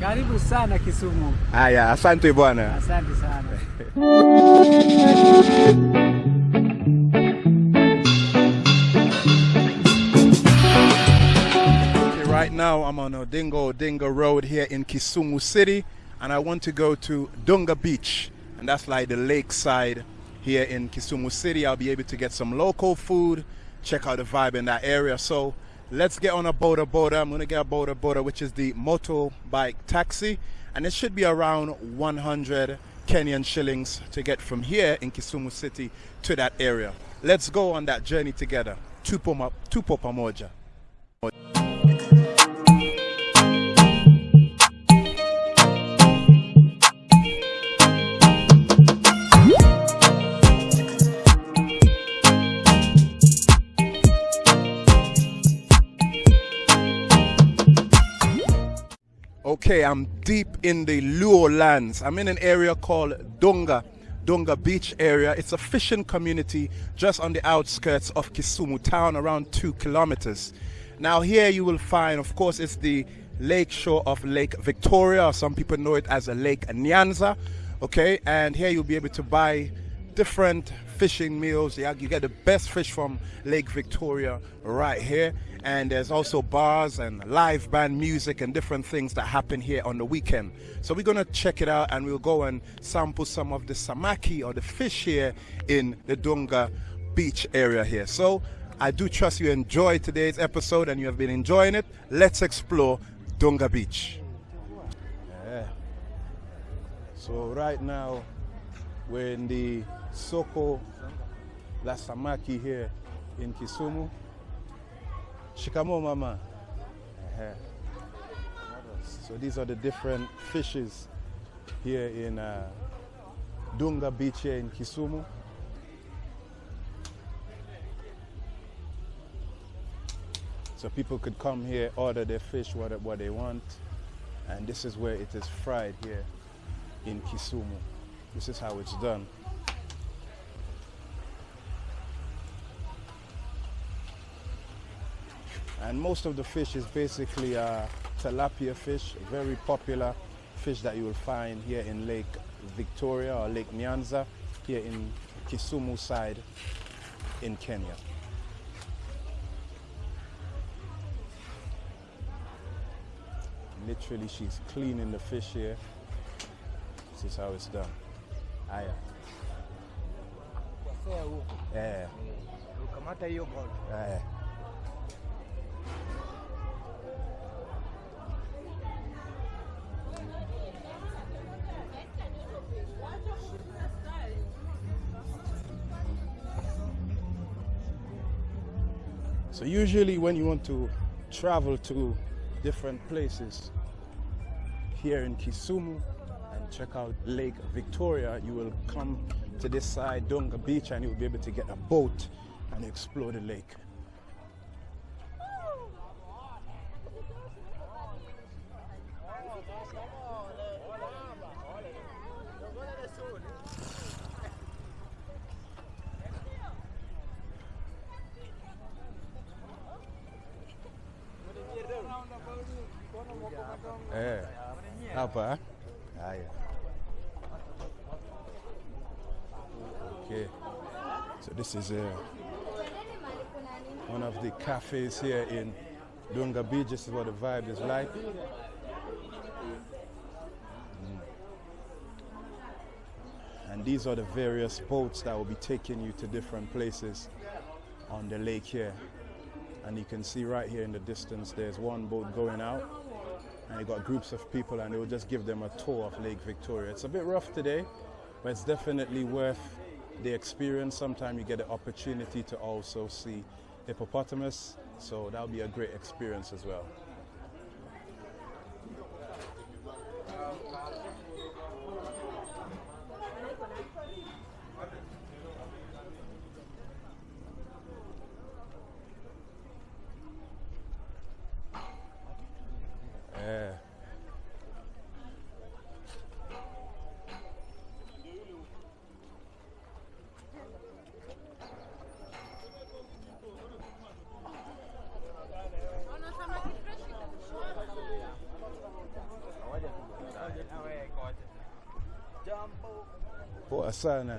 Karibu sana Kisumu. Haya, asante bwana. Asante sana. Right now I'm on Oginga Odinga Road here in Kisumu City, and I want to go to Dunga Beach, and that's like the lakeside here in Kisumu City. I'll be able to get some local food, check out the vibe in that area. So let's get on a boda boda. I'm gonna get a boda boda, which is the motorbike taxi, and it should be around 100 Kenyan shillings to get from here in Kisumu City to that area. Let's go on that journey together. Tupo pamoja. Okay, I'm deep in the Luo lands. I'm in an area called Dunga, Dunga Beach area. It's a fishing community just on the outskirts of Kisumu town, around two kilometers. Now, here you will find, of course, it's the lake shore of Lake Victoria, some people know it as a Lake Nyanza. Okay, and here you'll be able to buy different fishing meals. You get the best fish from Lake Victoria right here. And there's also bars and live band music and different things that happen here on the weekend. So we're gonna check it out and we'll go and sample some of the samaki or the fish here in the Dunga beach area here. So I do trust you enjoyed today's episode and you have been enjoying it. Let's explore Dunga Beach. Yeah. So right now we're in the Soko La Samaki here in Kisumu. Shikamo mama. So these are the different fishes here in uh, Dunga Beach here in Kisumu. So people could come here, order their fish, what, what they want. And this is where it is fried here in Kisumu. This is how it's done. And most of the fish is basically uh, tilapia fish, a very popular fish that you will find here in Lake Victoria or Lake Nyanza, here in Kisumu side in Kenya. Literally, she's cleaning the fish here. This is how it's done. Eh, Ukamata usually when you want to travel to different places here in Kisumu and check out Lake Victoria, you will come to this side, Dunga Beach, and you'll be able to get a boat and explore the lake. Eh, eh? Okay. So this is uh, one of the cafes here in Dunga Beach. This is what the vibe is like. Mm. And these are the various boats that will be taking you to different places on the lake here. And you can see right here in the distance, there's one boat going out. And you got groups of people, and they will just give them a tour of Lake Victoria. It's a bit rough today, but it's definitely worth the experience. Sometimes you get the opportunity to also see hippopotamus, so that'll be a great experience as well. Poa sana.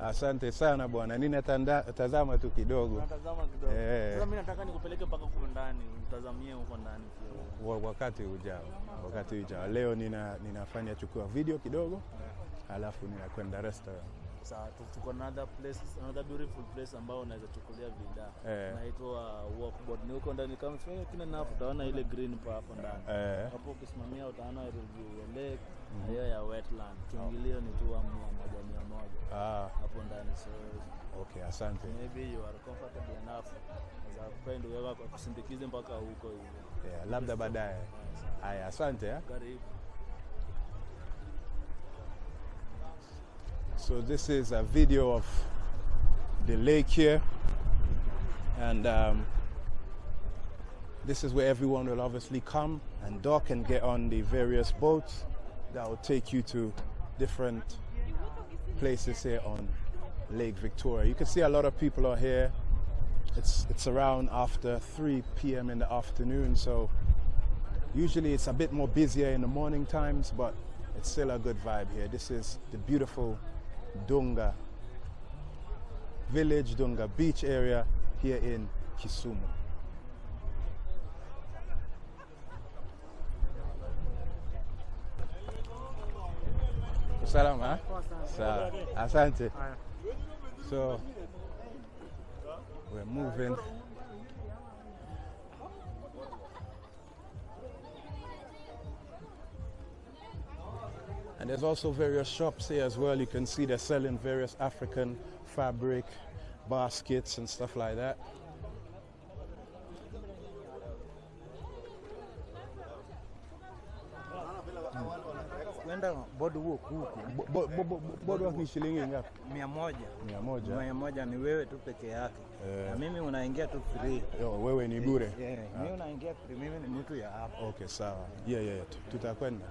Asante sana bwana. Ninatazama tu kidogo. Natazama kidogo. Eh. Sasa mimi nataka nikupeleke mpaka huko ndani, utazamie huko ndani. Wakati ujao, wakati ujao. Leo nina, ninafanya chukua video kidogo, alafu ninakwenda restaurant. Sawa, tuko another place, another beautiful place ambao unaweza chukulia vida. Eh. Inaitwa walkboard. Ni huko ndani kama sio kina nafu utaona ile green pa hapo ndani. Eh, Hapo ukisimamia utaona review ya lake na hiyo ya wetland. Kiingilio ni tu wa mia moja mia moja ah, hapo ndani. So okay, asante. maybe you are comfortable enough. Unaweza kupea ndugu yako akusindikize mpaka huko hivyo. Yeah, labda baadaye. Haya, asante. eh. Karibu. So this is a video of the lake here, and um, this is where everyone will obviously come and dock and get on the various boats that will take you to different places here on Lake Victoria. You can see a lot of people are here. It's it's around after 3 p.m. in the afternoon, so usually it's a bit more busier in the morning times, but it's still a good vibe here. This is the beautiful Dunga village, Dunga beach area here in Kisumu. Salama. Ah? Sawa. Asante. So we're moving. And there's also various shops here as well. You can see they're selling various African fabric baskets and stuff like that. Boardwalk huku Bo- bo- bo- bo- Boardwalk ni shilingi ngapi? mia moja Mia moja. mia moja ni wewe tu peke yake Eh. na mimi unaingia tu free. Yo, wewe ni bure. Yeah, mimi unaingia free, mimi ni mtu ya hapa. Okay, sawa. Yeah, yeah, tu- tutakwenda.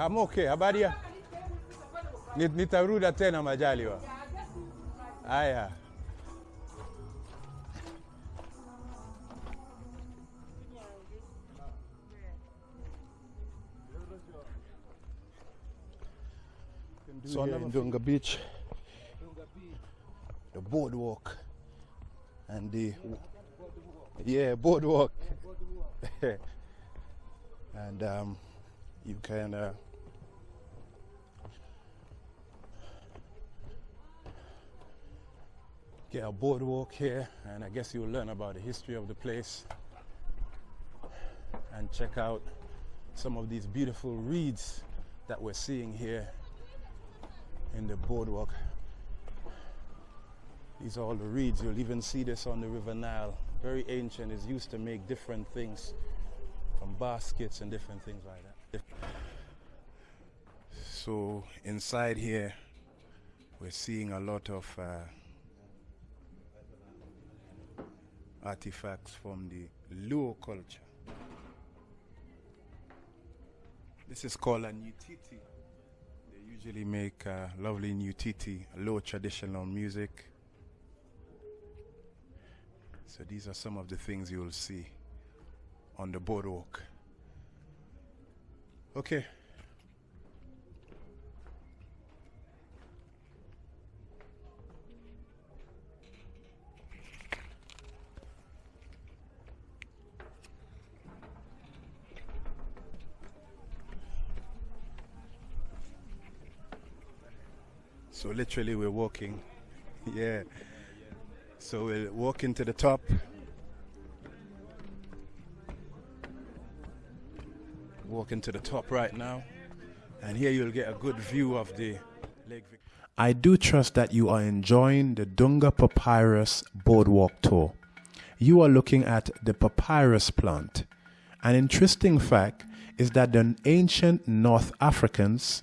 I'm okay. Habari ya? Ni- Nitaruda tena majaliwa. Haya. So here in Dunga Beach, the boardwalk, and the yeah boardwalk, and um, you can uh, get a boardwalk here, and I guess you'll learn about the history of the place and check out some of these beautiful reeds that we're seeing here in the boardwalk. These are all the reeds. You'll even see this on the River Nile. Very ancient. It's used to make different things from baskets and different things like that. So inside here, we're seeing a lot of uh, artifacts from the Luo culture. This is called a Nyatiti. They usually make lovely Nyatiti, Luo traditional music. So these are some of the things you'll see on the boardwalk. Okay. So literally we're walking. Yeah. So we're walking to the top. Walking to the top right now. And here you'll get a good view of the Lake Victoria. I do trust that you are enjoying the Dunga Papyrus Boardwalk Tour. you are looking at the papyrus plant. An interesting fact is that the ancient North Africans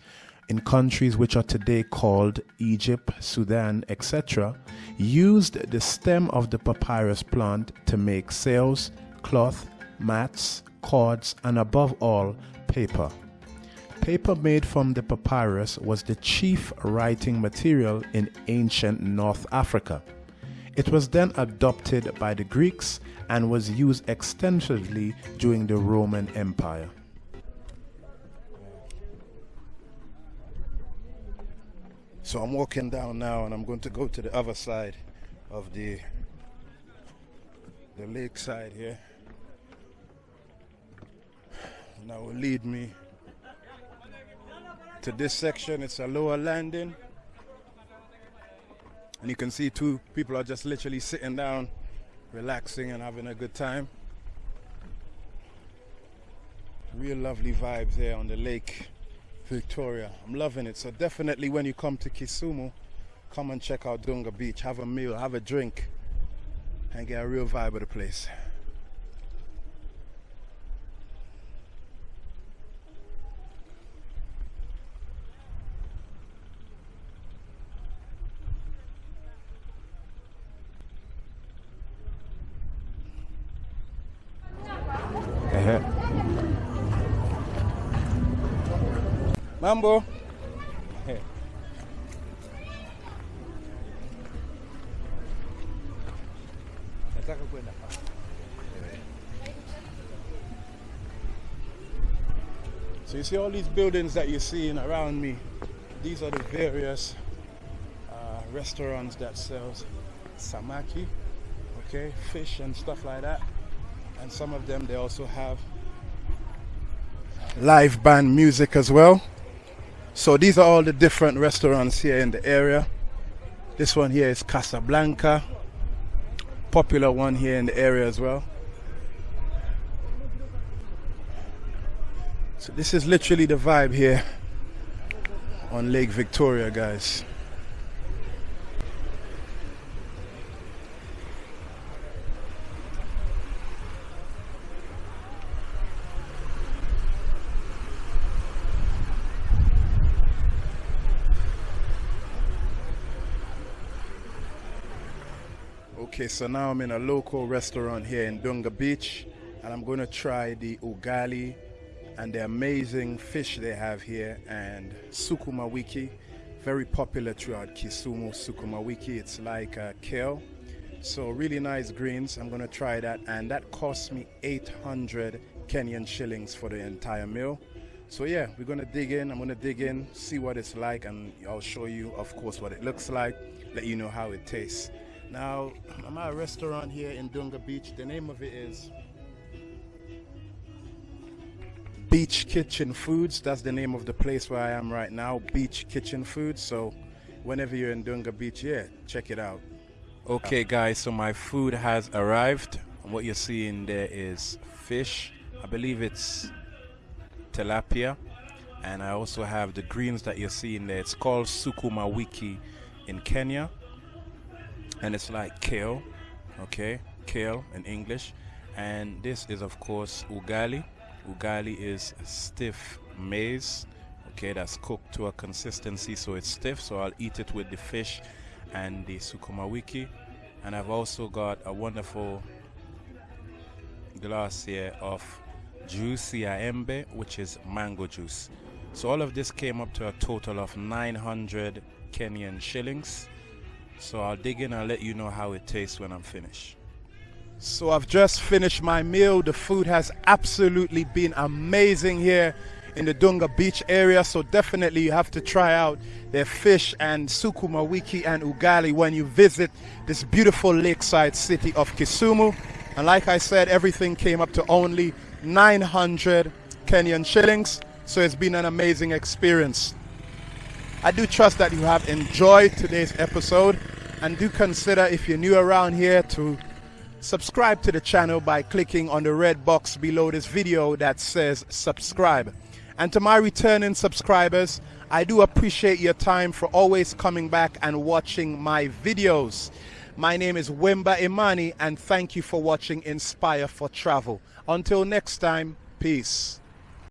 in countries which are today called Egypt, Sudan, etc., used the stem of the papyrus plant to make sails, cloth, mats, cords, and above all, paper. Paper made from the papyrus was the chief writing material in ancient North Africa. It was then adopted by the Greeks and was used extensively during the Roman Empire. So I'm walking down now and I'm going to go to the other side of the the lake side here. And that will lead me to this section. It's a lower landing. And you can see two people are just literally sitting down, relaxing and having a good time. Real lovely vibes here on the lake Victoria. I'm loving it. So definitely when you come to Kisumu, come and check out Dunga Beach. Have a meal, have a drink, and get a real vibe of the place. Mambo. Nataka kwenda. So you see all these buildings that you're seeing around me. These are the various uh, restaurants that sells samaki, okay, fish and stuff like that. And some of them they also have live band music as well. So these are all the different restaurants here in the area. This one here is Casablanca, popular one here in the area as well. So this is literally the vibe here on Lake Victoria, guys. Okay, so now I'm in a local restaurant here in Dunga Beach and I'm going to try the ugali and the amazing fish they have here and sukuma wiki very popular throughout Kisumu. Sukuma wiki it's like kale. So really nice greens I'm gonna try that and that cost me 800 Kenyan shillings for the entire meal. So yeah we're gonna dig in I'm gonna dig in see what it's like and I'll show you of course what it looks like let you know how it tastes now I'm at a restaurant here in Dunga Beach the name of it is Beach Kitchen Foods. That's the name of the place where I am right now. Beach Kitchen Foods. So whenever you're in Dunga Beach, yeah, check it out. Okay, guys. So my food has arrived. And what you're seeing there is fish. I believe it's tilapia. And I also have the greens that you're seeing there. It's called sukuma wiki in Kenya. And it's like kale. Okay, kale in English. And this is, of course, ugali. Ugali is stiff maize, okay, that's cooked to a consistency so it's stiff. So I'll eat it with the fish and the sukuma wiki. And I've also got a wonderful glass here of juicy aembe, which is mango juice. So all of this came up to a total of 900 Kenyan shillings. So I'll dig in and let you know how it tastes when I'm finished. So I've just finished my meal. The food has absolutely been amazing here in the Dunga Beach area. So definitely you have to try out their fish and sukuma wiki and ugali when you visit this beautiful lakeside city of Kisumu. And like I said, everything came up to only 900 Kenyan shillings. So it's been an amazing experience. I do trust that you have enjoyed today's episode and do consider if you're new around here to subscribe to the channel by clicking on the red box below this video that says subscribe. And to my returning subscribers, I do appreciate your time for always coming back and watching my videos. My name is Wimba Imani, and thank you for watching Inspire for Travel. Until next time, peace.